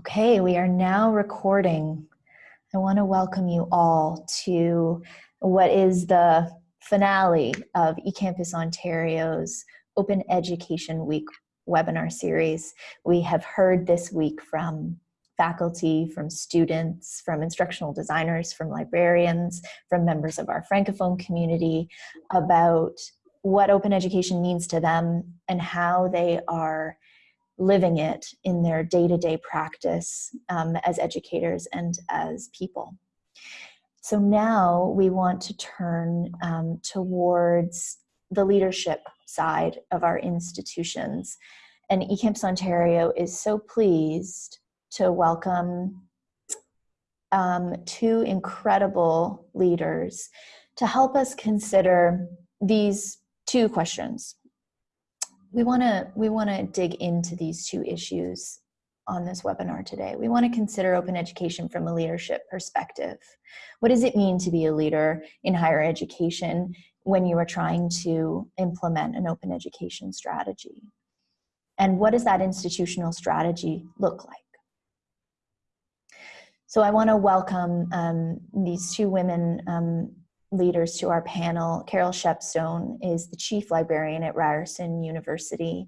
Okay, we are now recording. I want to welcome you all to what is the finale of eCampus Ontario's Open Education Week webinar series. We have heard this week from faculty, from students, from instructional designers, from librarians, from members of our Francophone community about what open education means to them and how they are living it in their day-to-day -day practice um, as educators and as people. So now we want to turn um, towards the leadership side of our institutions. And eCampus Ontario is so pleased to welcome um, two incredible leaders to help us consider these two questions we want to we want to dig into these two issues on this webinar today. We want to consider open education from a leadership perspective. What does it mean to be a leader in higher education when you are trying to implement an open education strategy? And what does that institutional strategy look like? So I want to welcome um, these two women um, leaders to our panel. Carol Shepstone is the chief librarian at Ryerson University,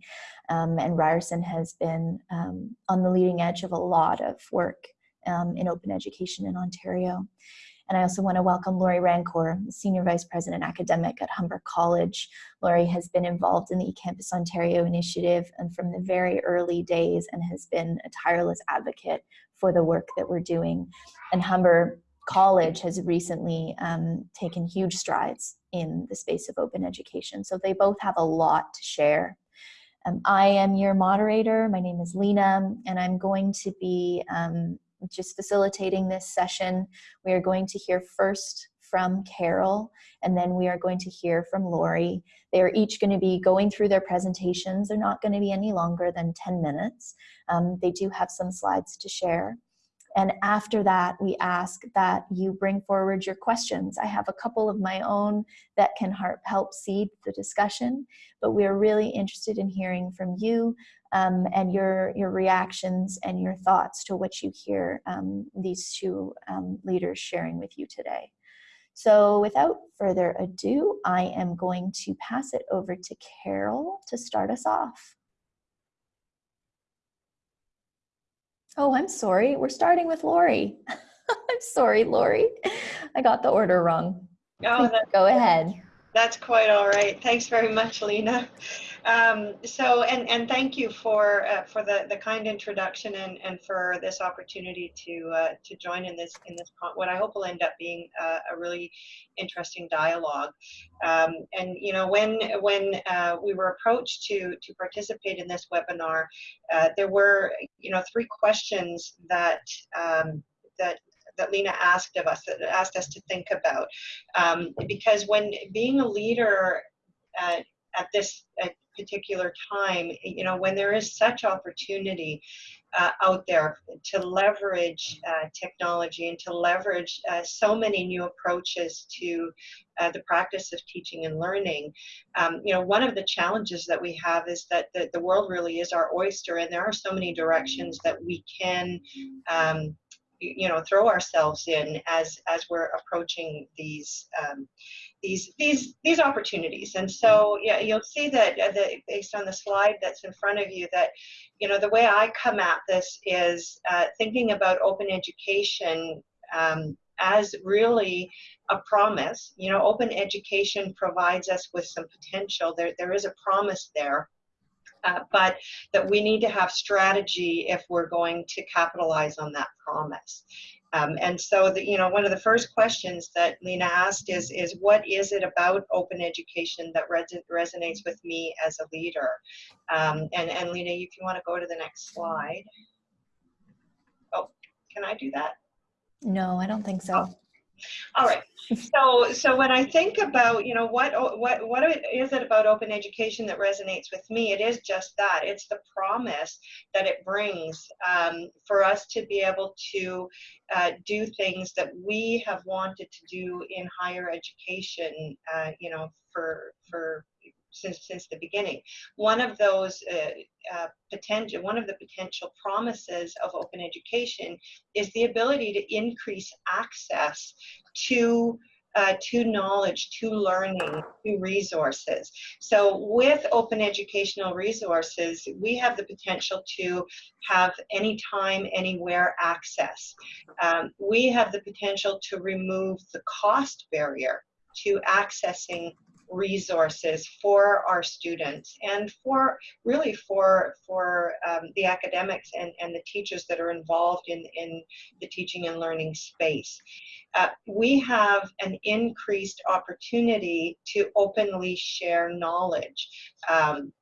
um, and Ryerson has been um, on the leading edge of a lot of work um, in open education in Ontario. And I also want to welcome Laurie Rancourt, Senior Vice President Academic at Humber College. Laurie has been involved in the eCampus Ontario initiative and from the very early days and has been a tireless advocate for the work that we're doing. And Humber college has recently um, taken huge strides in the space of open education. So they both have a lot to share. Um, I am your moderator. My name is Lena, and I'm going to be um, just facilitating this session. We are going to hear first from Carol, and then we are going to hear from Laurie. They are each going to be going through their presentations. They're not going to be any longer than 10 minutes. Um, they do have some slides to share. And after that, we ask that you bring forward your questions. I have a couple of my own that can help seed the discussion, but we're really interested in hearing from you um, and your, your reactions and your thoughts to what you hear um, these two um, leaders sharing with you today. So without further ado, I am going to pass it over to Carol to start us off. Oh, I'm sorry. We're starting with Laurie. I'm sorry, Laurie. I got the order wrong. Oh, Go ahead. That's quite all right. Thanks very much, Lena. Um, so, and, and thank you for uh, for the, the kind introduction and, and for this opportunity to uh, to join in this in this what I hope will end up being uh, a really interesting dialogue. Um, and you know, when when uh, we were approached to to participate in this webinar, uh, there were you know three questions that um, that that Lena asked of us, that asked us to think about. Um, because when being a leader uh, at this at particular time, you know, when there is such opportunity uh, out there to leverage uh, technology and to leverage uh, so many new approaches to uh, the practice of teaching and learning. Um, you know, one of the challenges that we have is that the, the world really is our oyster and there are so many directions that we can um, you know throw ourselves in as as we're approaching these um, these these these opportunities. And so yeah you'll see that, uh, that based on the slide that's in front of you that you know the way I come at this is uh, thinking about open education um, as really a promise. You know open education provides us with some potential. There there is a promise there uh, but that we need to have strategy if we're going to capitalize on that promise. Um, and so, the, you know, one of the first questions that Lena asked is, is what is it about open education that res resonates with me as a leader? Um, and, and Lena, if you want to go to the next slide. Oh, can I do that? No, I don't think so. Oh. All right. So, so when I think about, you know, what what what is it about open education that resonates with me? It is just that. It's the promise that it brings um, for us to be able to uh, do things that we have wanted to do in higher education. Uh, you know, for for since since the beginning. One of those uh, uh, potential, one of the potential promises of open education is the ability to increase access to uh, to knowledge, to learning, to resources. So with open educational resources, we have the potential to have anytime, anywhere access. Um, we have the potential to remove the cost barrier to accessing resources for our students and for really for for um, the academics and, and the teachers that are involved in, in the teaching and learning space. Uh, we have an increased opportunity to openly share knowledge um,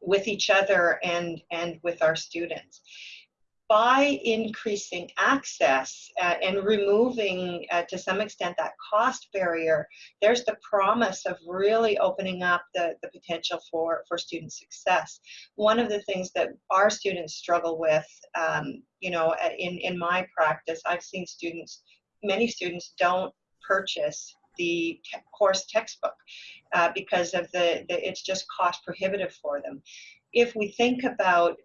with each other and, and with our students by increasing access uh, and removing, uh, to some extent, that cost barrier, there's the promise of really opening up the, the potential for, for student success. One of the things that our students struggle with, um, you know, in, in my practice, I've seen students, many students don't purchase the te course textbook uh, because of the, the, it's just cost prohibitive for them. If we think about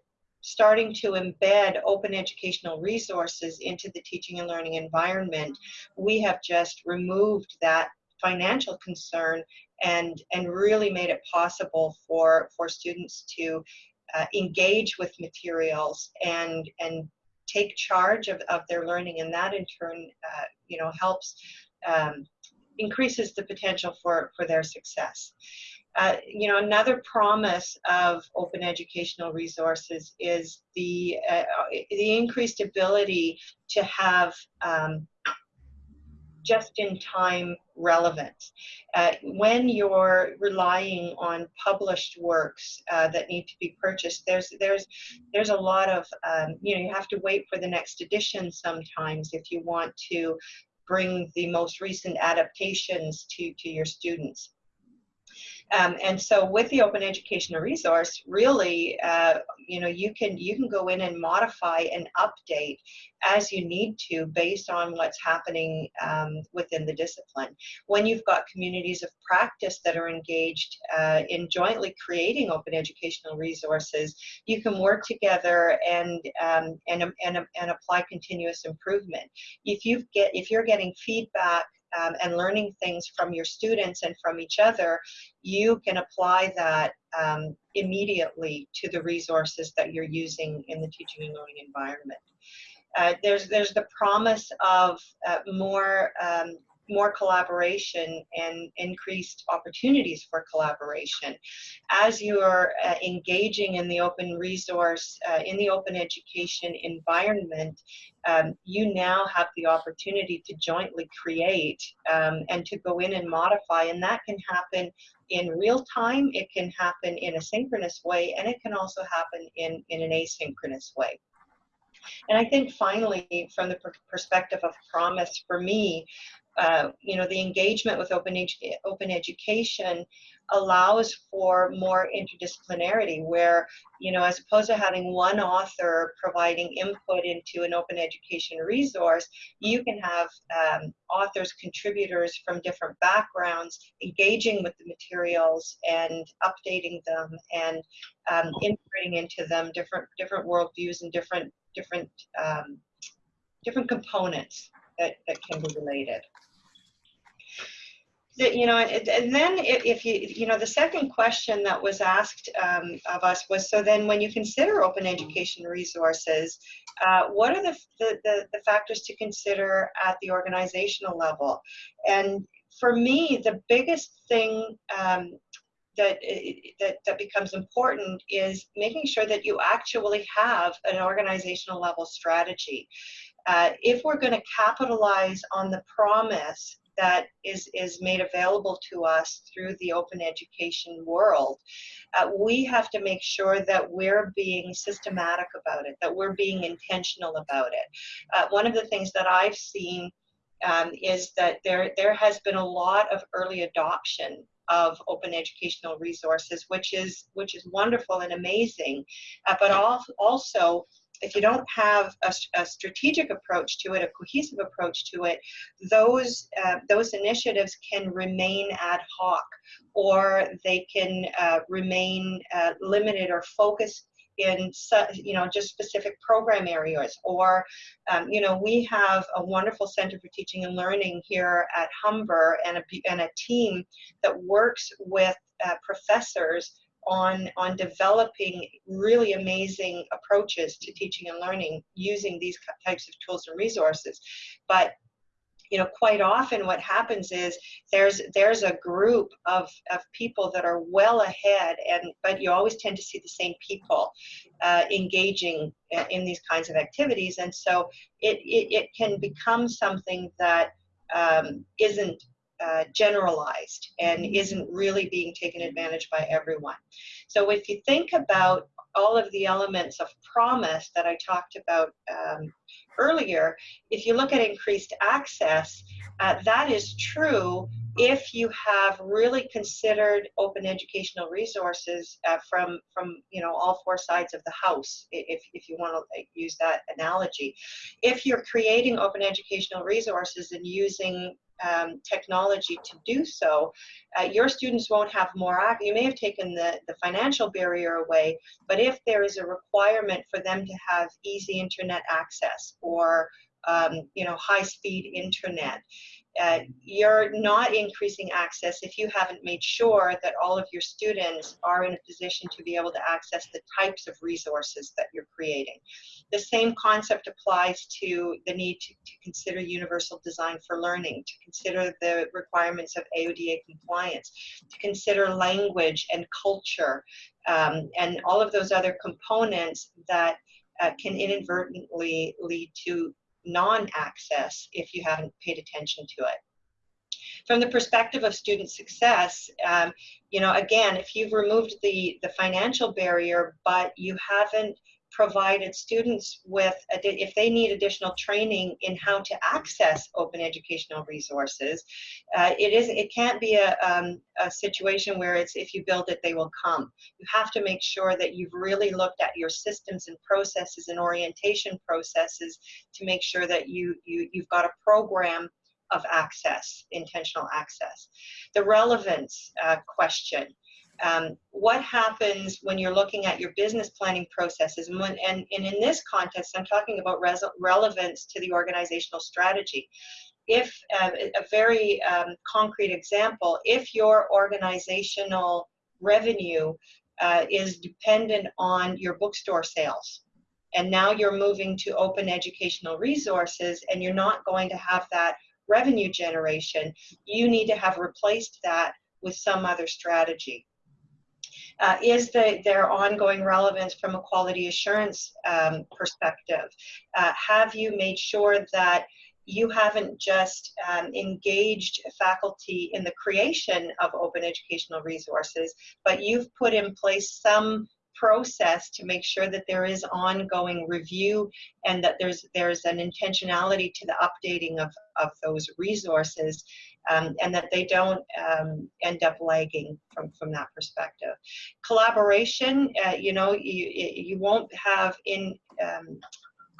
starting to embed open educational resources into the teaching and learning environment, we have just removed that financial concern and, and really made it possible for, for students to uh, engage with materials and, and take charge of, of their learning and that in turn uh, you know helps um, increases the potential for, for their success. Uh, you know, another promise of open educational resources is the uh, the increased ability to have um, just-in-time relevance. Uh, when you're relying on published works uh, that need to be purchased, there's there's there's a lot of um, you know you have to wait for the next edition sometimes if you want to bring the most recent adaptations to to your students. Um, and so with the open educational resource, really, uh, you know, you can you can go in and modify and update as you need to based on what's happening um, within the discipline. When you've got communities of practice that are engaged uh, in jointly creating open educational resources, you can work together and um, and, and, and apply continuous improvement. If you get if you're getting feedback um, and learning things from your students and from each other, you can apply that um, immediately to the resources that you're using in the teaching and learning environment. Uh, there's, there's the promise of uh, more um, more collaboration and increased opportunities for collaboration. As you are uh, engaging in the open resource, uh, in the open education environment, um, you now have the opportunity to jointly create um, and to go in and modify, and that can happen in real time, it can happen in a synchronous way, and it can also happen in, in an asynchronous way. And I think finally, from the perspective of promise, for me, uh, you know, the engagement with open, edu open education allows for more interdisciplinarity where, you know, as opposed to having one author providing input into an open education resource, you can have um, authors, contributors from different backgrounds engaging with the materials and updating them and um, integrating into them different different worldviews and different different um, different components that, that can be related you know, and then if you, you know, the second question that was asked um, of us was, so then when you consider open education resources, uh, what are the, the, the, the, factors to consider at the organizational level? And for me, the biggest thing um, that, that, that becomes important is making sure that you actually have an organizational level strategy. Uh, if we're going to capitalize on the promise that is, is made available to us through the open education world, uh, we have to make sure that we're being systematic about it, that we're being intentional about it. Uh, one of the things that I've seen um, is that there, there has been a lot of early adoption of open educational resources, which is which is wonderful and amazing. Uh, but also if you don't have a, a strategic approach to it, a cohesive approach to it, those uh, those initiatives can remain ad hoc, or they can uh, remain uh, limited or focused in you know just specific program areas. Or um, you know we have a wonderful center for teaching and learning here at humber and a, and a team that works with uh, professors on on developing really amazing approaches to teaching and learning using these types of tools and resources. But you know quite often what happens is there's there's a group of, of people that are well ahead and but you always tend to see the same people uh, engaging in these kinds of activities. And so it it, it can become something that um, not uh, generalized and isn't really being taken advantage by everyone. So if you think about all of the elements of promise that I talked about um, earlier, if you look at increased access, uh, that is true if you have really considered open educational resources uh, from from you know all four sides of the house if, if you want to use that analogy if you're creating open educational resources and using um, technology to do so, uh, your students won't have more You may have taken the, the financial barrier away, but if there is a requirement for them to have easy internet access or um, you know, high-speed internet, uh, you're not increasing access if you haven't made sure that all of your students are in a position to be able to access the types of resources that you're creating. The same concept applies to the need to, to consider universal design for learning, to consider the requirements of AODA compliance, to consider language and culture, um, and all of those other components that uh, can inadvertently lead to non-access if you haven't paid attention to it. From the perspective of student success, um, you know, again, if you've removed the, the financial barrier, but you haven't provided students with, if they need additional training in how to access open educational resources, uh, it is it can't be a, um, a situation where it's if you build it, they will come. You have to make sure that you've really looked at your systems and processes and orientation processes to make sure that you, you you've got a program of access, intentional access. The relevance uh, question um, what happens when you're looking at your business planning processes? And, when, and, and in this context i'm talking about relevance to the organizational strategy. If uh, a very um, concrete example if your organizational revenue uh, is dependent on your bookstore sales and now you're moving to open educational resources and you're not going to have that revenue generation you need to have replaced that with some other strategy uh, is the, their ongoing relevance from a quality assurance um, perspective? Uh, have you made sure that you haven't just um, engaged faculty in the creation of open educational resources, but you've put in place some process to make sure that there is ongoing review and that there's there's an intentionality to the updating of, of those resources um, and that they don't um, end up lagging from, from that perspective. Collaboration, uh, you know, you, you won't have in um,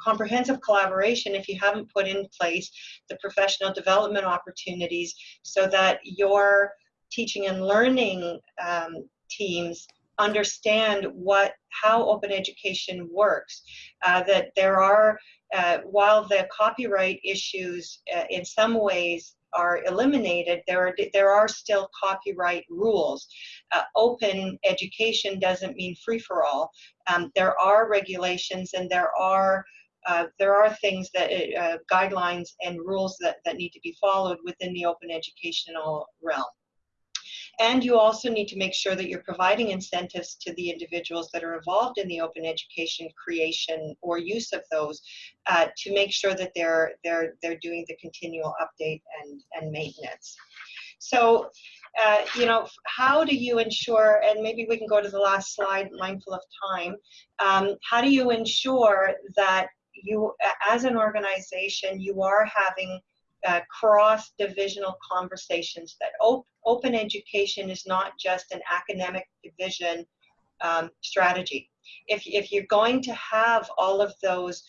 comprehensive collaboration if you haven't put in place the professional development opportunities so that your teaching and learning um, teams understand what how open education works uh, that there are uh, while the copyright issues uh, in some ways are eliminated, there are, there are still copyright rules. Uh, open education doesn't mean free for all. Um, there are regulations and there are uh, there are things that uh, guidelines and rules that, that need to be followed within the open educational realm. And you also need to make sure that you're providing incentives to the individuals that are involved in the open education creation or use of those uh, to make sure that they're, they're, they're doing the continual update and, and maintenance. So, uh, you know, how do you ensure, and maybe we can go to the last slide, mindful of time, um, how do you ensure that you, as an organization, you are having uh, cross-divisional conversations that op open education is not just an academic division um, strategy. if, if you're going to have all of those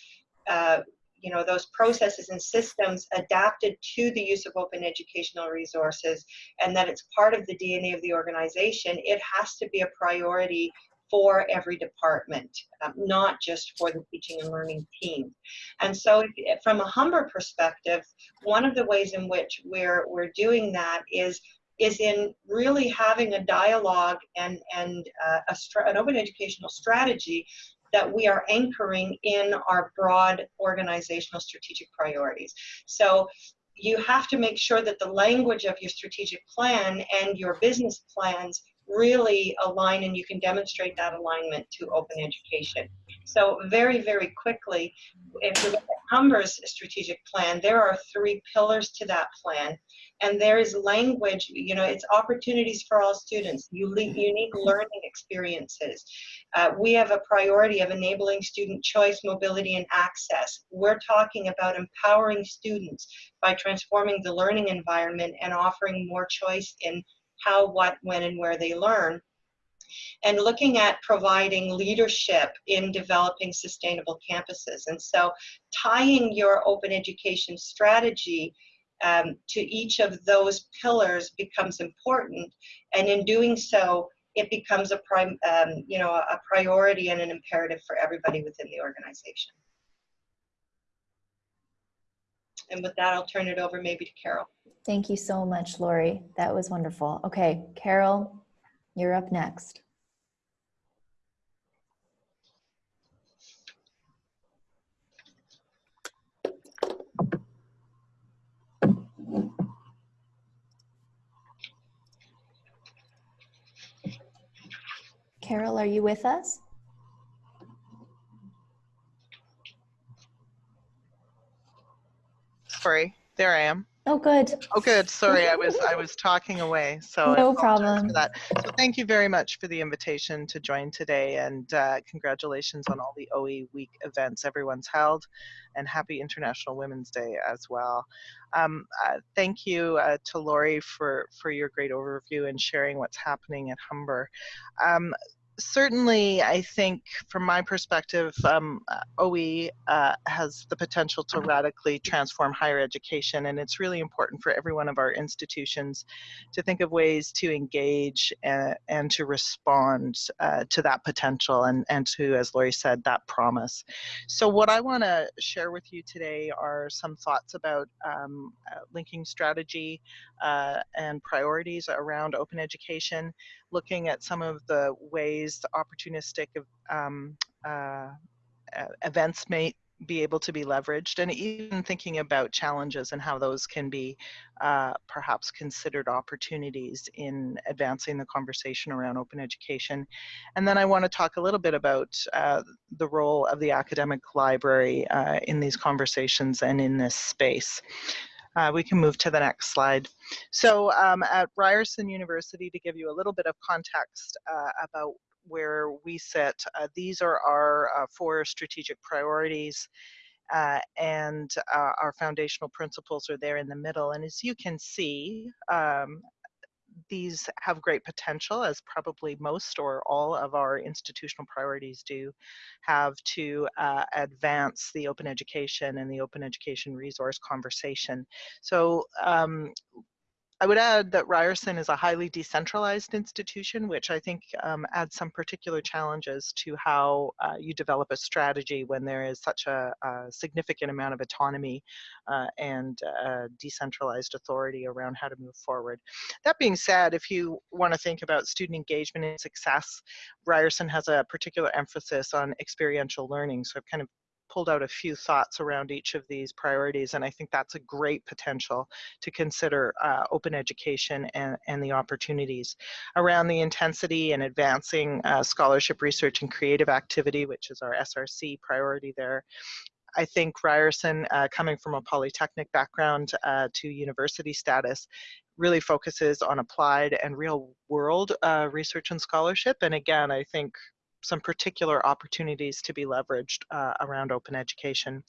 uh, you know, those processes and systems adapted to the use of open educational resources and that it's part of the DNA of the organization, it has to be a priority for every department, um, not just for the teaching and learning team. And so from a Humber perspective, one of the ways in which we're, we're doing that is is in really having a dialogue and, and uh, a an open educational strategy that we are anchoring in our broad organizational strategic priorities. So you have to make sure that the language of your strategic plan and your business plans really align and you can demonstrate that alignment to open education. So very, very quickly, if you look at Humber's strategic plan, there are three pillars to that plan. And there is language, you know, it's opportunities for all students, unique learning experiences. Uh, we have a priority of enabling student choice, mobility, and access. We're talking about empowering students by transforming the learning environment and offering more choice in how, what, when, and where they learn and looking at providing leadership in developing sustainable campuses. And so tying your open education strategy um, to each of those pillars becomes important. And in doing so, it becomes a um, you know, a priority and an imperative for everybody within the organization. And with that, I'll turn it over maybe to Carol. Thank you so much, Laurie. That was wonderful. Okay, Carol, you're up next. Carol, are you with us? Sorry, there I am. Oh, good. Oh, good. Sorry, I was I was talking away. So no problem. For that. So thank you very much for the invitation to join today, and uh, congratulations on all the OE Week events everyone's held, and happy International Women's Day as well. Um, uh, thank you uh, to Laurie for for your great overview and sharing what's happening at Humber. Um, certainly, I think from my perspective, um, uh, OE uh, has the potential to radically transform higher education, and it's really important for every one of our institutions to think of ways to engage and, uh, and to respond uh, to that potential and, and to, as Laurie said, that promise. So what I want to share with you today are some thoughts about um, uh, linking strategy uh, and priorities around open education, looking at some of the ways the opportunistic um, uh, events may be able to be leveraged and even thinking about challenges and how those can be uh, perhaps considered opportunities in advancing the conversation around open education. And then I want to talk a little bit about uh, the role of the academic library uh, in these conversations and in this space. Uh, we can move to the next slide. So um, at Ryerson University, to give you a little bit of context uh, about where we sit, uh, these are our uh, four strategic priorities uh, and uh, our foundational principles are there in the middle. And as you can see, um, these have great potential, as probably most or all of our institutional priorities do, have to uh, advance the open education and the open education resource conversation. So um, I would add that Ryerson is a highly decentralized institution, which I think um, adds some particular challenges to how uh, you develop a strategy when there is such a, a significant amount of autonomy uh, and uh, decentralized authority around how to move forward. That being said, if you want to think about student engagement and success, Ryerson has a particular emphasis on experiential learning. So kind of pulled out a few thoughts around each of these priorities, and I think that's a great potential to consider uh, open education and, and the opportunities. Around the intensity and advancing uh, scholarship research and creative activity, which is our SRC priority there, I think Ryerson, uh, coming from a polytechnic background uh, to university status, really focuses on applied and real world uh, research and scholarship. And again, I think some particular opportunities to be leveraged uh, around open education.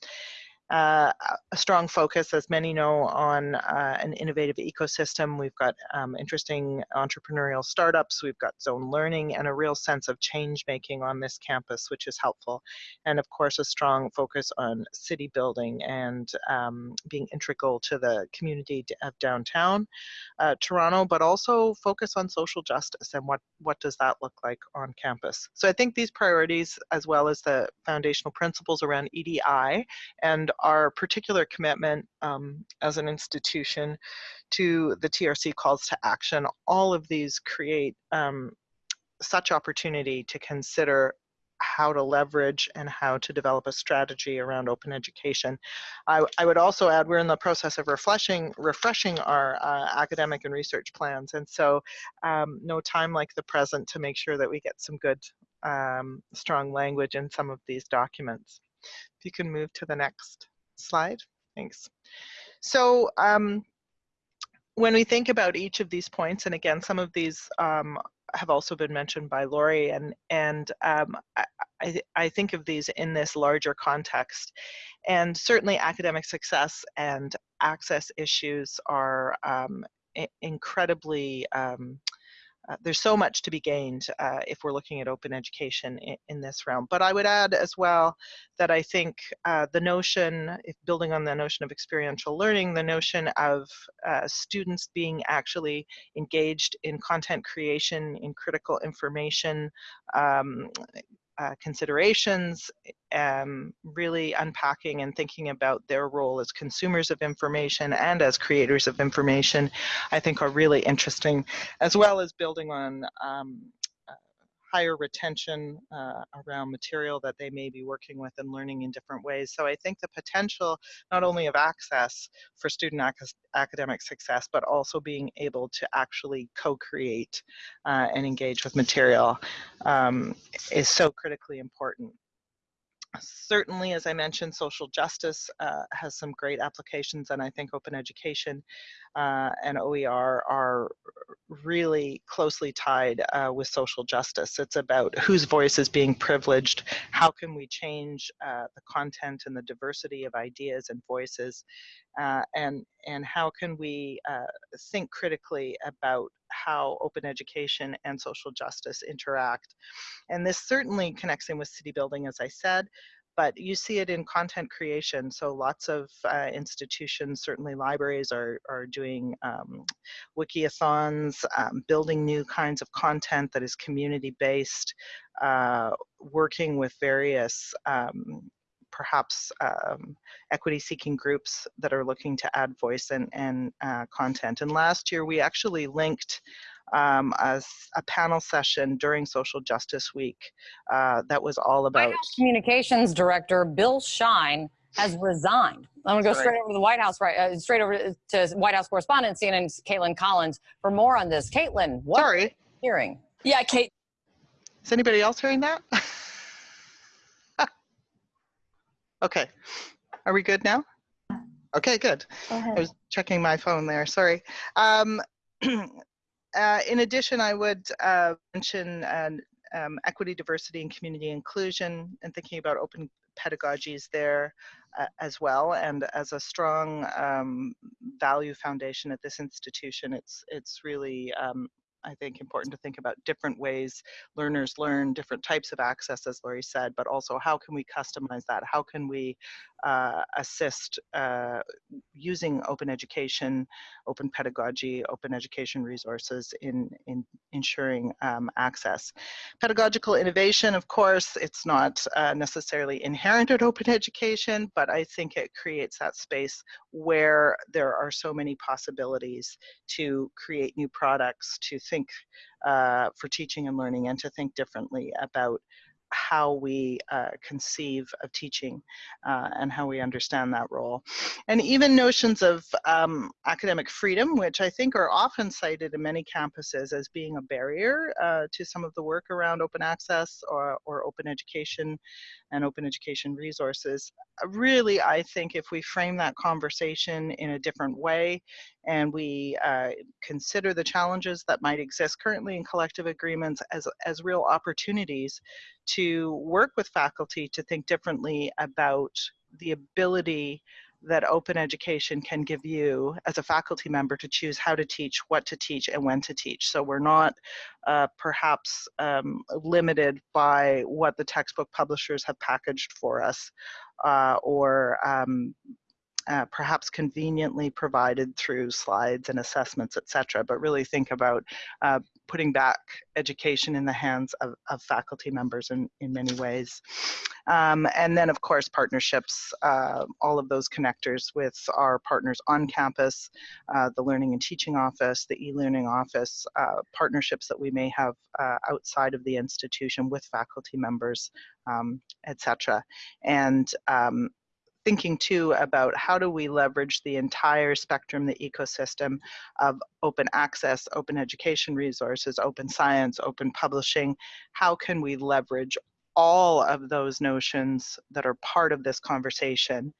Uh, a strong focus, as many know, on uh, an innovative ecosystem. We've got um, interesting entrepreneurial startups, we've got zone learning, and a real sense of change making on this campus, which is helpful. And of course, a strong focus on city building and um, being integral to the community of downtown uh, Toronto, but also focus on social justice and what, what does that look like on campus. So I think these priorities, as well as the foundational principles around EDI and our particular commitment um, as an institution to the TRC calls to action, all of these create um, such opportunity to consider how to leverage and how to develop a strategy around open education. I, I would also add we're in the process of refreshing, refreshing our uh, academic and research plans and so um, no time like the present to make sure that we get some good um, strong language in some of these documents. If you can move to the next slide, thanks. So um, when we think about each of these points, and again, some of these um, have also been mentioned by Laurie, and and um, I, I, I think of these in this larger context, and certainly academic success and access issues are um, incredibly um, there's so much to be gained uh, if we're looking at open education in, in, this realm. But I would add as well that I think uh, the notion, if building on the notion of experiential learning, the notion of uh, students being actually engaged in content creation, in critical information, um, uh, considerations, um, really unpacking and thinking about their role as consumers of information and as creators of information, I think are really interesting, as well as building on um, higher retention uh, around material that they may be working with and learning in different ways. So I think the potential not only of access for student ac academic success, but also being able to actually co-create uh, and engage with material um, is so critically important certainly, as I mentioned, social justice uh, has some great applications, and I think open education uh, and OER are really closely tied uh, with social justice. It's about whose voice is being privileged, how can we change uh, the content and the diversity of ideas and voices, uh, and, and how can we uh, think critically about how open education and social justice interact. And this certainly connects in with city building, as I said, but you see it in content creation. So lots of uh, institutions, certainly libraries, are, are doing um, wikiathons, um, building new kinds of content that is community-based, uh, working with various um, perhaps um, equity seeking groups that are looking to add voice and, and uh, content. And last year we actually linked um, a, a, panel session during Social Justice Week uh, that was all about. White House Communications Director Bill Shine has resigned. I'm going to go Sorry. straight over to the White House, right? Uh, straight over to White House correspondent CNN's Kaitlan Collins for more on this. Kaitlan, what Sorry. hearing? Yeah, Kate. Is anybody else hearing that? okay. Are we good now? Okay, good. I was checking my phone there. Sorry. Um, Uh, in addition, I would uh, mention um, equity, diversity, and community inclusion, and thinking about open pedagogies there uh, as well. And as a strong um, value foundation at this institution, it's it's really um, I think important to think about different ways learners learn, different types of access, as Laurie said, but also how can we customize that? How can we uh, assist uh, using open education, open pedagogy, open education resources in, in ensuring um, access. Pedagogical innovation, of course, it's not uh, necessarily inherent in open education, but I think it creates that space where there are so many possibilities to create new products, to think uh, for teaching and learning, and to think differently about how we uh, conceive of teaching uh, and how we understand that role. And even notions of um, academic freedom, which I think are often cited in many campuses as being a barrier uh, to some of the work around open access or, or open education and open education resources. Uh, really, I think if we frame that conversation in a different way and we uh, consider the challenges that might exist currently in collective agreements as, as real opportunities to work with faculty to think differently about the ability that open education can give you as a faculty member to choose how to teach, what to teach, and when to teach. So we're not uh, perhaps um, limited by what the textbook publishers have packaged for us uh, or um, uh, perhaps conveniently provided through slides and assessments, et cetera, But really think about uh, putting back education in the hands of, of faculty members in, in many ways. Um, and then of course partnerships, uh, all of those connectors with our partners on campus, uh, the Learning and Teaching Office, the e-learning office, uh, partnerships that we may have uh, outside of the institution with faculty members, um, etc. And um, thinking too about how do we leverage the entire spectrum, the ecosystem of open access, open education resources, open science, open publishing. How can we leverage all of those notions that are part of this conversation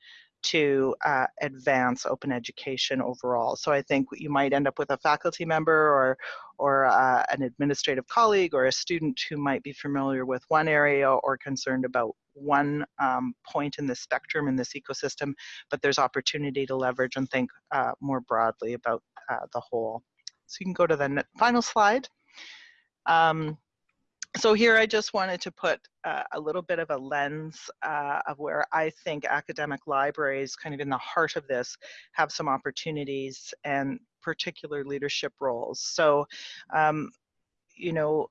to uh, advance open education overall. So I think you might end up with a faculty member or, or uh, an administrative colleague or a student who might be familiar with one area or concerned about one um, point in the spectrum in this ecosystem, but there's opportunity to leverage and think uh, more broadly about uh, the whole. So you can go to the final slide. Um, so here I just wanted to put uh, a little bit of a lens uh, of where I think academic libraries, kind of in the heart of this, have some opportunities and particular leadership roles. So, um, you know,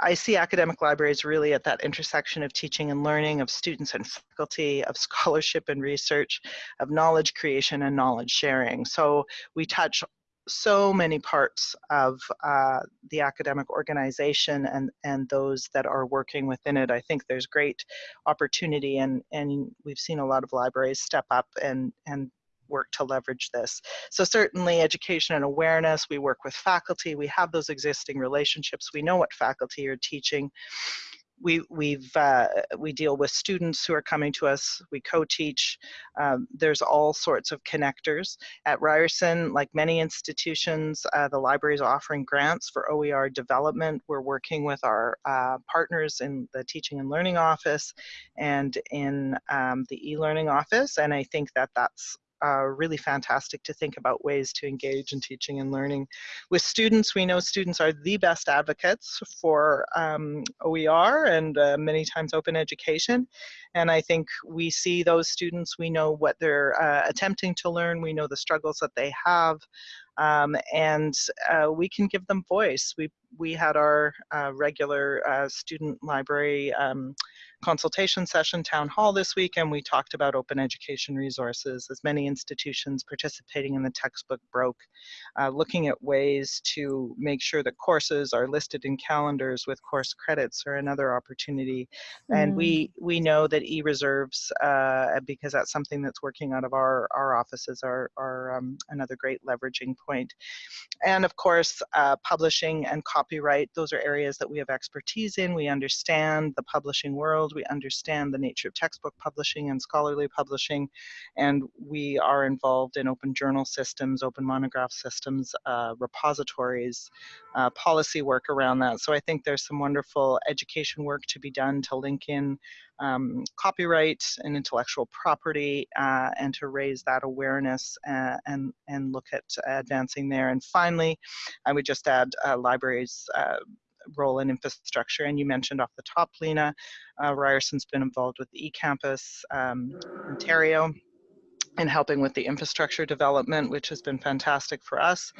I see academic libraries really at that intersection of teaching and learning, of students and faculty, of scholarship and research, of knowledge creation and knowledge sharing. So we touch so many parts of uh, the academic organization and, and those that are working within it. I think there's great opportunity and, and we've seen a lot of libraries step up and, and work to leverage this. So certainly education and awareness, we work with faculty, we have those existing relationships, we know what faculty are teaching we we've uh, we deal with students who are coming to us. We co-teach. Um, there's all sorts of connectors at Ryerson. Like many institutions, uh, the library is offering grants for OER development. We're working with our uh, partners in the teaching and learning office and in um, the e-learning office, and I think that that's really fantastic to think about ways to engage in teaching and learning. With students, we know students are the best advocates for um, OER and uh, many times open education. And I think we see those students, we know what they're uh, attempting to learn, we know the struggles that they have, um, and uh, we can give them voice. We, we had our uh, regular uh, student library um, consultation session town hall this week and we talked about open education resources as many institutions participating in the textbook broke uh, looking at ways to make sure that courses are listed in calendars with course credits or another opportunity mm. and we we know that e-reserves uh, because that's something that's working out of our our offices are, are um, another great leveraging point. point and of course uh, publishing and copyright those are areas that we have expertise in we understand the publishing world we understand the nature of textbook publishing and scholarly publishing, and we are involved in open journal systems, open monograph systems, uh, repositories, uh, policy work around that. So I think there's some wonderful education work to be done to link in um, copyright and intellectual property uh, and to raise that awareness uh, and, and look at advancing there. And finally, I would just add uh, libraries uh, role in infrastructure. And you mentioned off the top, Lena, uh, Ryerson's been involved with the eCampus um, Ontario and helping with the infrastructure development, which has been fantastic for us.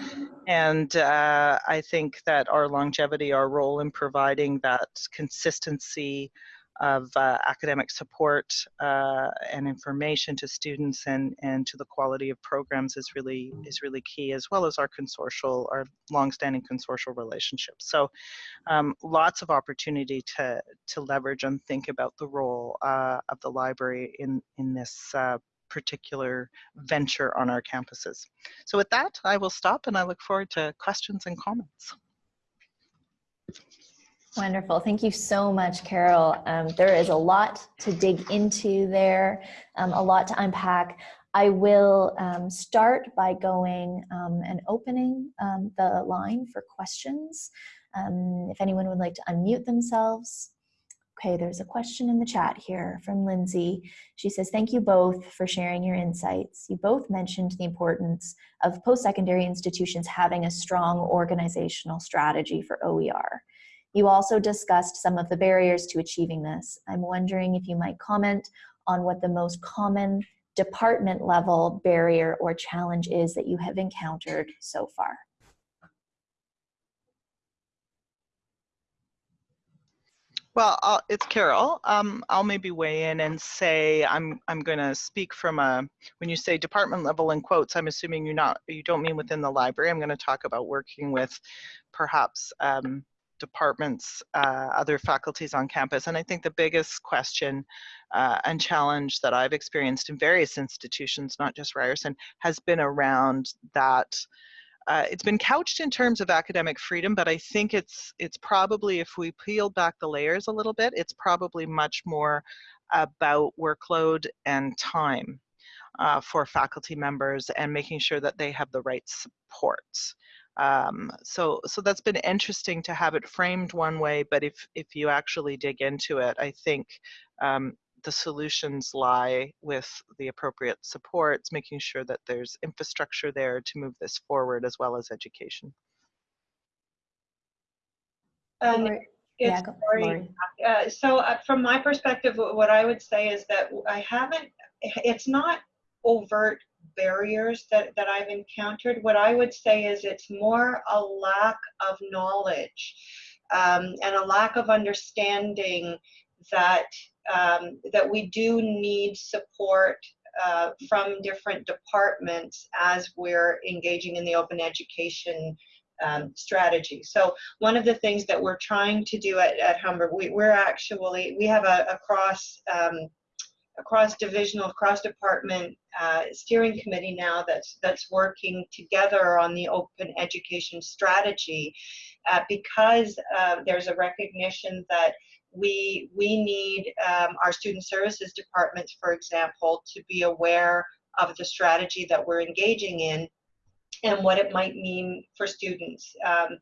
And uh, I think that our longevity, our role in providing that consistency of uh, academic support uh, and information to students and, and to the quality of programs is really is really key, as well as our consortial, our longstanding consortial relationships. So um, lots of opportunity to, to leverage and think about the role uh, of the library in, in this uh, particular venture on our campuses. So with that, I will stop and I look forward to questions and comments. Wonderful. Thank you so much, Carol. Um, there is a lot to dig into there, um, a lot to unpack. I will um, start by going um, and opening um, the line for questions. Um, if anyone would like to unmute themselves, Okay, there's a question in the chat here from Lindsay. She says, Thank you both for sharing your insights. You both mentioned the importance of post secondary institutions having a strong organizational strategy for OER. You also discussed some of the barriers to achieving this. I'm wondering if you might comment on what the most common department level barrier or challenge is that you have encountered so far. Well, I'll, it's Carol. Um, I'll maybe weigh in and say I'm I'm going to speak from a when you say department level in quotes. I'm assuming you not you don't mean within the library. I'm going to talk about working with perhaps um, departments, uh, other faculties on campus. And I think the biggest question uh, and challenge that I've experienced in various institutions, not just Ryerson, has been around that uh, it's been couched in terms of academic freedom, but I think it's it's probably if we peel back the layers a little bit, it's probably much more about workload and time uh, for faculty members and making sure that they have the right supports. Um, so so that's been interesting to have it framed one way, but if if you actually dig into it, I think um, the solutions lie with the appropriate supports, making sure that there's infrastructure there to move this forward as well as education. Um, it's yeah, go- Laurie. Laurie. Uh, so uh, from my perspective, what I would say is that I haven't, it's not overt barriers that, that I've encountered. What I would say is it's more a lack of knowledge um, and a lack of understanding that um, that we do need support uh, from different departments as we're engaging in the open education um, strategy. So one of the things that we're trying to do at, at Humber, we, we're actually, we have a, a cross, um, cross divisional, cross department uh, steering committee now that's, that's working together on the open education strategy uh, because uh, there's a recognition that we we need um, our student services departments, for example, to be aware of the strategy that we're engaging in and what it might mean for students. Um,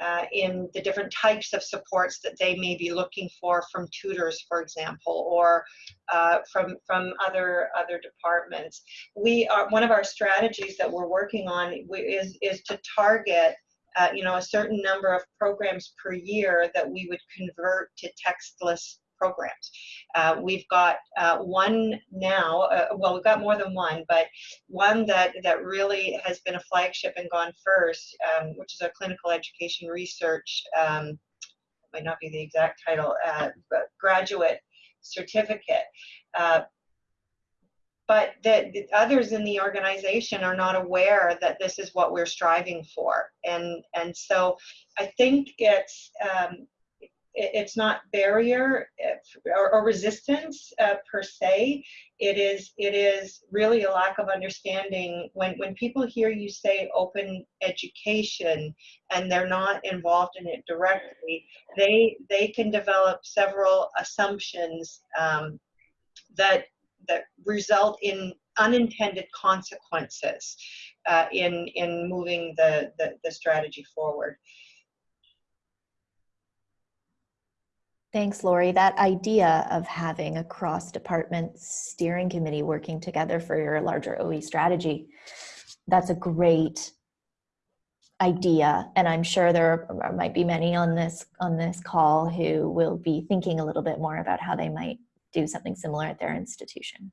uh, in the different types of supports that they may be looking for from tutors, for example, or uh, from from other other departments. We are one of our strategies that we're working on is is to target uh, you know, a certain number of programs per year that we would convert to textless programs. Uh, we've got uh, one now, uh, well, we've got more than one, but one that, that really has been a flagship and gone first, um, which is our clinical education research, um, might not be the exact title, uh, but graduate certificate. Uh, but the, the, others in the organization are not aware that this is what we're striving for and and so i think it's um, it's not barrier or, or resistance uh, per se it is it is really a lack of understanding when when people hear you say open education and they're not involved in it directly they they can develop several assumptions um, that that result in unintended consequences uh, in in moving the, the, the strategy forward. Thanks, Laurie. That idea of having a cross-department steering committee working together for your larger OE strategy, that's a great idea. And I'm sure there are, might be many on this on this call who will be thinking a little bit more about how they might do something similar at their institution.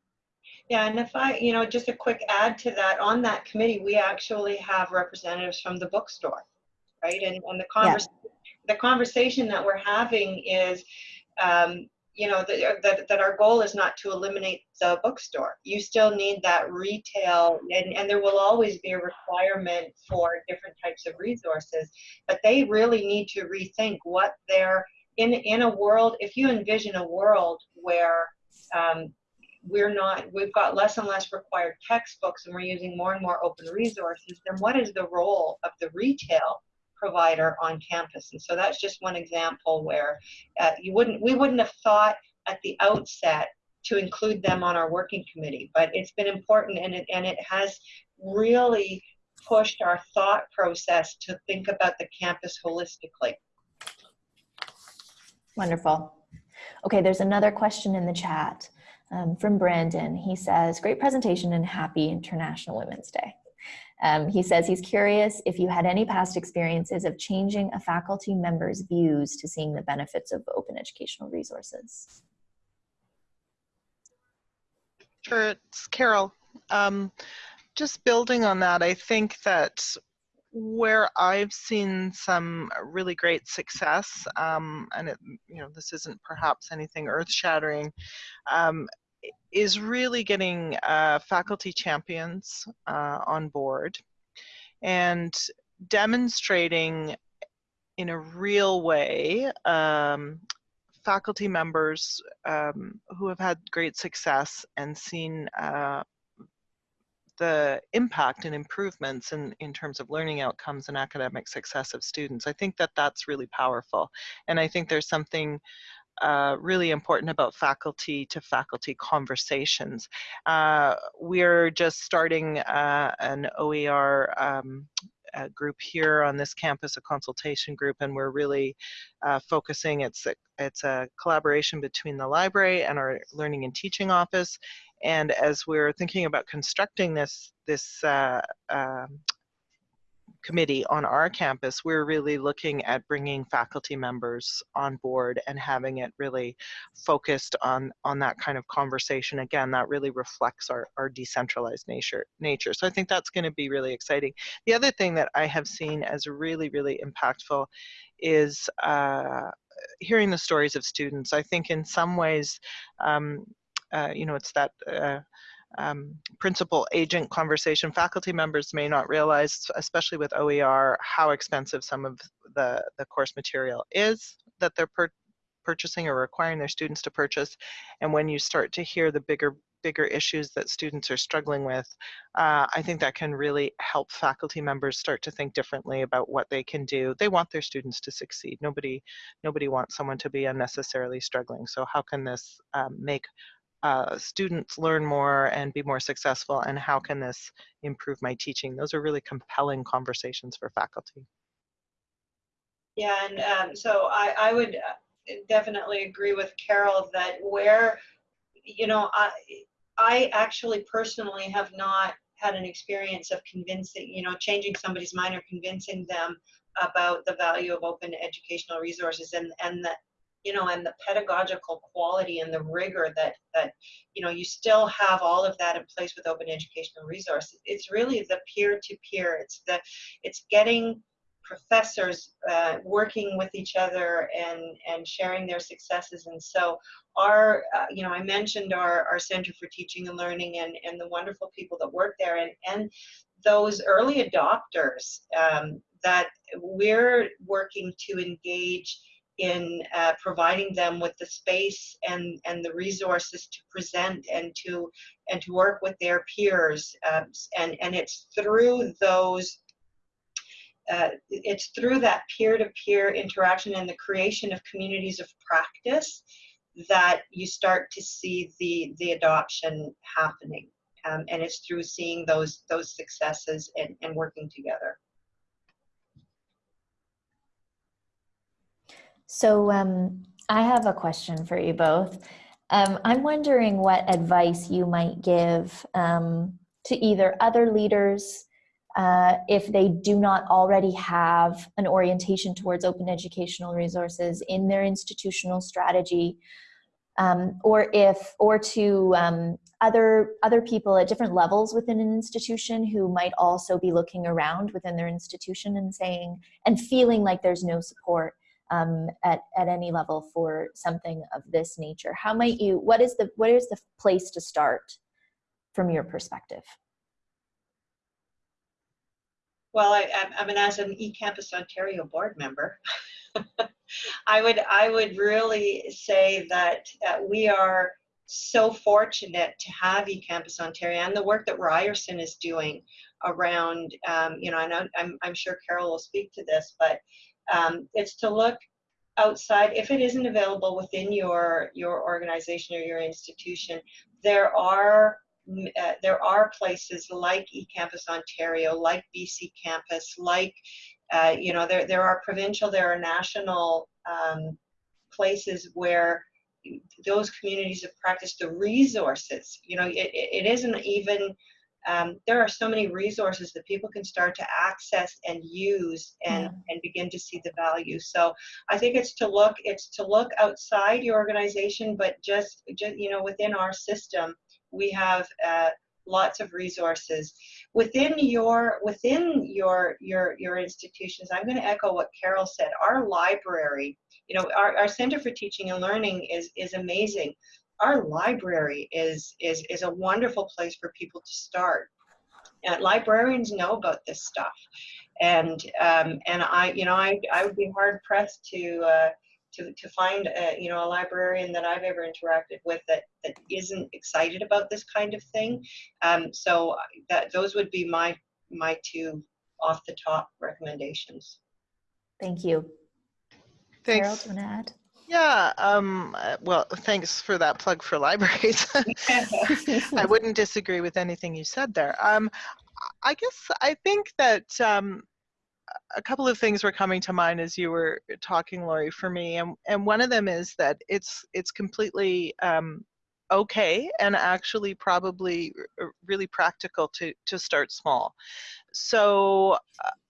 Yeah, and if I, you know, just a quick add to that, on that committee, we actually have representatives from the bookstore, right? And, and the, convers yeah. The conversation that we're having is, um, you know, that, that, our goal is not to eliminate the bookstore. You still need that retail, and, and there will always be a requirement for different types of resources, but they really need to rethink what they're, in, in a world, if you envision a world where um, we're not, we've got less and less required textbooks and we're using more and more open resources, then what is the role of the retail provider on campus? And so that's just one example where uh, you wouldn't, we wouldn't have thought at the outset to include them on our working committee, but it's been important and it, and it has really pushed our thought process to think about the campus holistically. Wonderful. Okay, there's another question in the chat um, from Brandon. He says, great presentation and happy International Women's Day. Um, he says he's curious if you had any past experiences of changing a faculty member's views to seeing the benefits of open educational resources. Sure, it's Carol. Um, just building on that, I think that where I've seen some really great success, um, and it, you know, this isn't perhaps anything earth-shattering, um, is really getting uh, faculty champions uh, on board and demonstrating in a real way um, faculty members um, who have had great success and seen uh, the impact and improvements in, in terms of learning outcomes and academic success of students. I think that that's really powerful. And I think there's something uh, really important about faculty to faculty conversations. Uh, we're just starting uh, an OER um, group here on this campus, a consultation group, and we're really uh, focusing, it's a, it's a collaboration between the library and our learning and teaching office. And as we're thinking about constructing this, this uh, um, committee on our campus, we're really looking at bringing faculty members on board and having it really focused on, on that kind of conversation. Again, that really reflects our, our decentralized nature, nature. So I think that's going to be really exciting. The other thing that I have seen as really, really impactful is uh, hearing the stories of students. I think in some ways, um, uh, you know, it's that uh, um, principal agent conversation. Faculty members may not realize, especially with OER, how expensive some of the, the course material is that they're purchasing or requiring their students to purchase. And when you start to hear the bigger bigger issues that students are struggling with, uh, I think that can really help faculty members start to think differently about what they can do. They want their students to succeed. Nobody, nobody wants someone to be unnecessarily struggling. So how can this um, make uh, students learn more and be more successful and how can this improve my teaching? Those are really compelling conversations for faculty. Yeah, and um, so I, I would uh, definitely agree with Carol that where, you know, I, I actually personally have not had an experience of convincing, you know, changing somebody's mind or convincing them about the value of open educational resources and, and that you know, and the pedagogical quality and the rigor that, that, you know, you still have all of that in place with open educational resources. It's really the peer-to-peer. -peer. It's the, it's getting professors uh, working with each other and and sharing their successes and so our uh, you know i mentioned our our center for teaching and learning and and the wonderful people that work there and and those early adopters um, that we're working to engage in uh, providing them with the space and, and the resources to present and to and to work with their peers um, and and it's through those uh, it's through that peer-to-peer -peer interaction and the creation of communities of practice that you start to see the the adoption happening. Um, and it's through seeing those those successes and, and working together So um, I have a question for you both. Um, I'm wondering what advice you might give um, to either other leaders uh, if they do not already have an orientation towards open educational resources in their institutional strategy, um, or if or to um, other other people at different levels within an institution who might also be looking around within their institution and saying and feeling like there's no support um, at, at any level for something of this nature. How might you, what is the, what is the place to start from your perspective? Well, I, I mean, as an eCampus Ontario board member, I would I would really say that we are so fortunate to have eCampus Ontario and the work that Ryerson is doing around, um, you know, I know I'm, I'm sure Carol will speak to this, but um, it's to look outside. If it isn't available within your your organization or your institution there are uh, there are places like eCampus Ontario, like BC Campus, like uh, you know there there are provincial, there are national um, places where those communities of practice, the resources, you know, it, it it isn't even, um, there are so many resources that people can start to access and use and, Yeah. and begin to see the value. So I think it's to look, it's to look outside your organization, but just, just you know, within our system, we have uh, lots of resources within your within your your your institutions. I'm going to echo what Carol said. Our library, you know, our, our Center for Teaching and Learning is is amazing. Our library is is is a wonderful place for people to start. Uh, librarians know about this stuff, and um, and I you know I I would be hard pressed to. Uh, to, to find a, you know a librarian that I've ever interacted with that that isn't excited about this kind of thing. Um, so that those would be my my two off the top recommendations. Thank you. Carol, do you want to add? Yeah, um, uh, well, thanks for that plug for libraries. I wouldn't disagree with anything you said there. Um, I guess I think that um, a couple of things were coming to mind as you were talking, Laurie, for me, and and one of them is that it's it's completely um, okay and actually probably really practical to to start small. So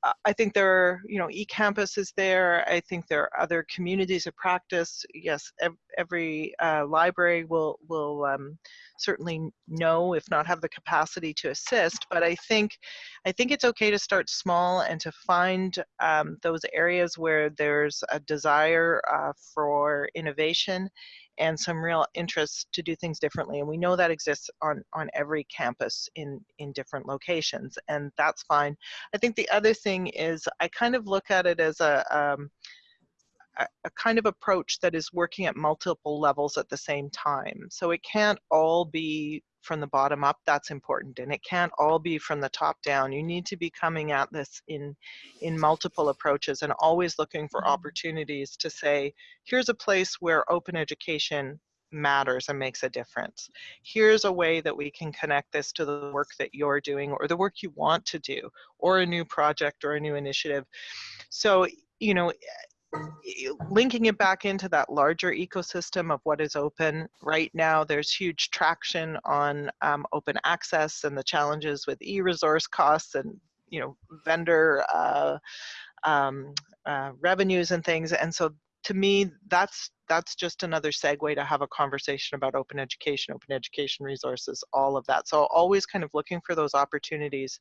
uh, I think there are, you know, eCampus is there. I think there are other communities of practice. Yes, ev- every uh, library will will um, certainly know, if not have the capacity to assist. But I think, I think it's okay to start small and to find um, those areas where there's a desire uh, for innovation and some real interest to do things differently. And we know that exists on on every campus in in different locations, and that's fine. I think the other thing is I kind of look at it as a um, a, a kind of approach that is working at multiple levels at the same time. So it can't all be from the bottom up, that's important, and it can't all be from the top down. You need to be coming at this in, in multiple approaches and always looking for mm-hmm. opportunities to say, here's a place where open education matters and makes a difference. Here's a way that we can connect this to the work that you're doing or the work you want to do or a new project or a new initiative. So, you know, linking it back into that larger ecosystem of what is open right now there's huge traction on um, open access and the challenges with e-resource costs and you know vendor uh, um, uh, revenues and things. And so to me that's that's just another segue to have a conversation about open education open education resources all of that. So always kind of looking for those opportunities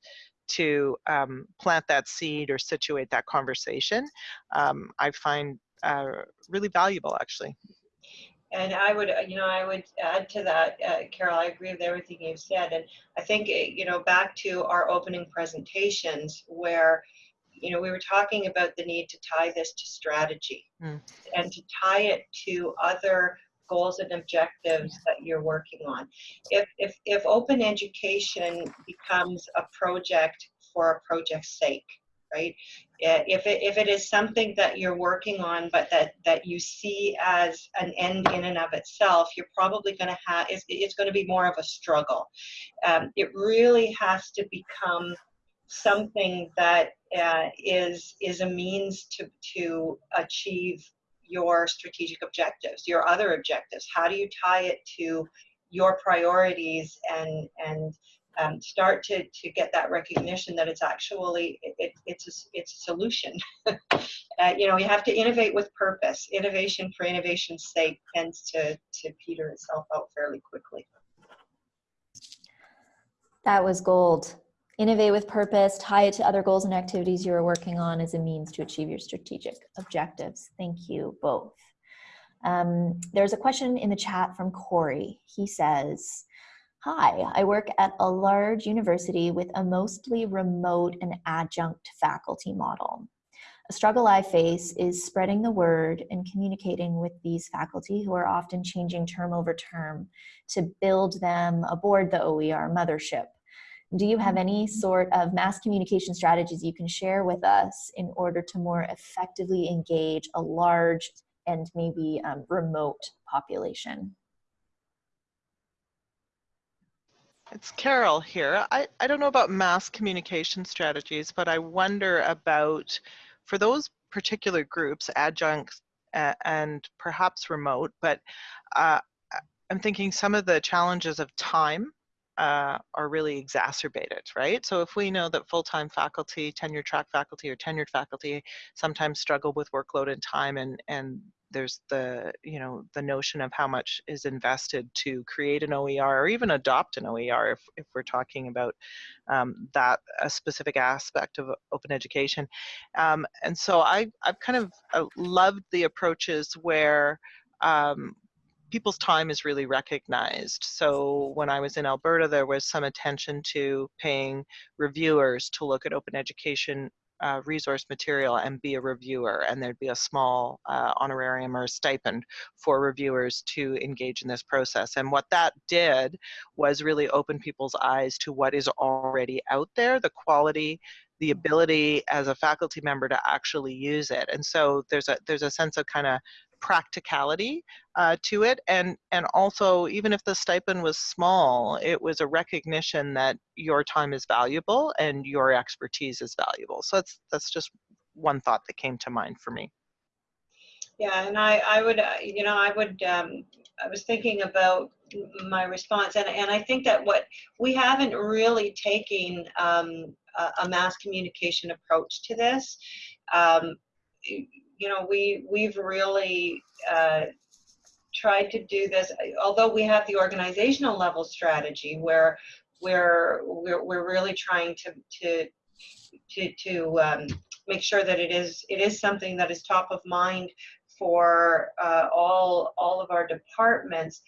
to um, plant that seed or situate that conversation, um, I find uh, really valuable actually. And I would, uh, you know, I would add to that, uh, Carol, I agree with everything you've said. And I think, eh, you know, back to our opening presentations where, you know, we were talking about the need to tie this to strategy Mm. and to tie it to other goals and objectives that you're working on. If, if, if open education becomes a project for a project's sake, right? If it, if it is something that you're working on, but that, that you see as an end in and of itself, you're probably going to have, it's, it's going to be more of a struggle. Um, it really has to become something that uh, is is a means to to achieve your strategic objectives, your other objectives. How do you tie it to your priorities and and um, start to to get that recognition that it's actually it, it, it's a, it's a solution. uh, you know, you have to innovate with purpose. Innovation for innovation's sake tends to to peter itself out fairly quickly. That was gold. Innovate with purpose, tie it to other goals and activities you are working on as a means to achieve your strategic objectives. Thank you both. Um, there's a question in the chat from Corey. He says, Hi, I work at a large university with a mostly remote and adjunct faculty model. A struggle I face is spreading the word and communicating with these faculty who are often changing term over term to build them aboard the OER mothership. Do you have any sort of mass communication strategies you can share with us in order to more effectively engage a large and maybe um, remote population? It's Carol here. I, I don't know about mass communication strategies, but I wonder about for those particular groups, adjuncts a- and perhaps remote, but uh, I'm thinking some of the challenges of time uh, are really exacerbated, right? So if we know that full-time faculty, tenure track faculty or tenured faculty sometimes struggle with workload and time and, and there's the, you know, the notion of how much is invested to create an OER or even adopt an OER if, if we're talking about um, that a specific aspect of open education. Um, and so I, I've kind of uh, loved the approaches where um, people's time is really recognized. So when I was in Alberta, there was some attention to paying reviewers to look at open education uh, resource material and be a reviewer, and there'd be a small uh, honorarium or a stipend for reviewers to engage in this process. And what that did was really open people's eyes to what is already out there, the quality, the ability as a faculty member to actually use it. And so there's a there's a sense of kind of practicality uh, to it and and also even if the stipend was small it was a recognition that your time is valuable and your expertise is valuable so that's that's just one thought that came to mind for me Yeah, and I, I would, uh, you know, I would, um, I was thinking about my response, and, and I think that what we haven't really taken um, a, a mass communication approach to this. Um, you know, we we've really uh, tried to do this, although we have the organizational level strategy where we're, we're really trying to to to, to um, make sure that it is it is something that is top of mind for uh, all all of our departments.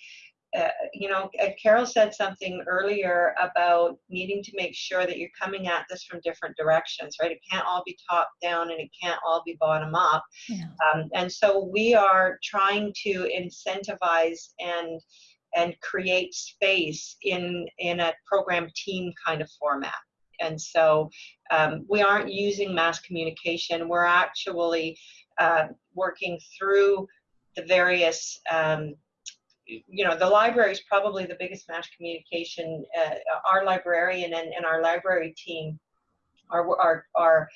Uh, you know, Carol said something earlier about needing to make sure that you're coming at this from different directions, right? It can't all be top down and it can't all be bottom up. Yeah. Um, and so we are trying to incentivize and and create space in in a program team kind of format. And so um, we aren't using mass communication. We're actually uh, working through the various um, you know the library is probably the biggest mass communication uh, our librarian and, and our library team are, are are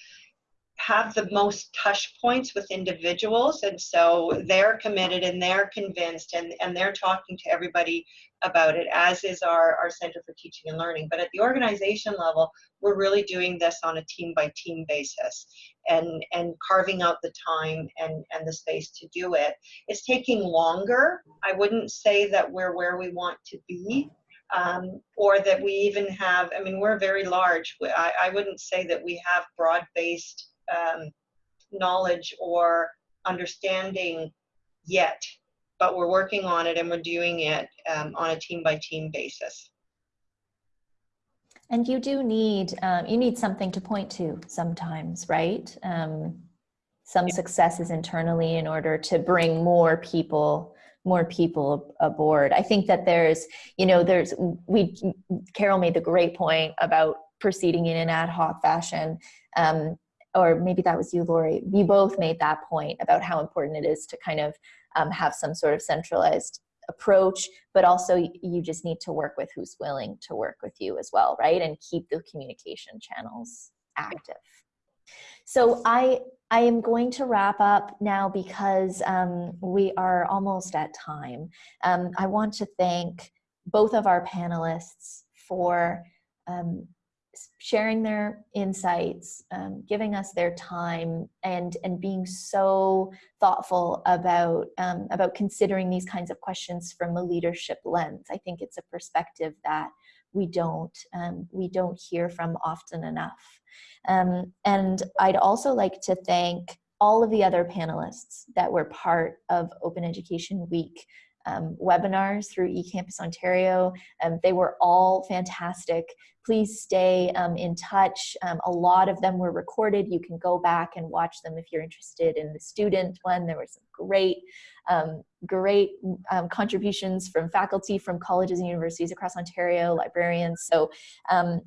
have the most touch points with individuals. And so they're committed and they're convinced and, and they're talking to everybody about it as is our, our center for teaching and learning. But at the organization level we're really doing this on a team by team basis and and carving out the time and and the space to do it. It's taking longer. I wouldn't say that we're where we want to be um, or that we even have i mean we're very large. I, I wouldn't say that we have broad-based um, knowledge or understanding yet but we're working on it and we're doing it um, on a team by team basis And you do need, um, you need something to point to sometimes, right? Um, some successes internally in order to bring more people, more people aboard. I think that there's, you know, there's, we, Carol made the great point about proceeding in an ad hoc fashion. Um, or maybe that was you, Laurie. You both made that point about how important it is to kind of um, have some sort of centralized approach, but also you just need to work with who's willing to work with you as well, right? And keep the communication channels active. So I I am going to wrap up now because um, we are almost at time. Um, I want to thank both of our panelists for um, sharing their insights, um, giving us their time, and and being so thoughtful about um, about considering these kinds of questions from a leadership lens. I think it's a perspective that we don't um, we don't hear from often enough. Um, and I'd also like to thank all of the other panelists that were part of Open Education Week um, webinars through eCampus Ontario. Um, they were all fantastic. Please stay um, in touch. Um, a lot of them were recorded. You can go back and watch them if you're interested in the student one. There were some great, um, great um, contributions from faculty from colleges and universities across Ontario, librarians. So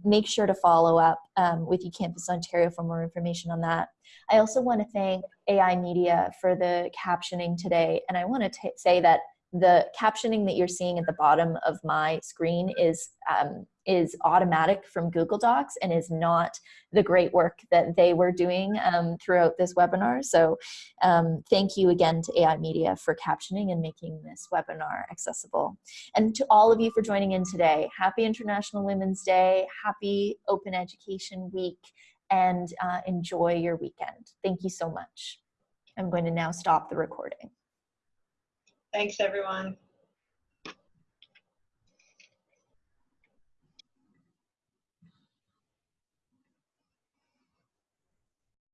make sure to follow up with eCampus Ontario for more information on that. I also want to thank AI Media for the captioning today. And I want to say that the captioning that you're seeing at the bottom of my screen is um, is automatic from Google Docs and is not the great work that they were doing um, throughout this webinar. So um, thank you again to AI Media for captioning and making this webinar accessible. And to all of you for joining in today, happy International Women's Day, happy Open Education Week, and uh, enjoy your weekend. Thank you so much. I'm going to now stop the recording. Thanks, everyone.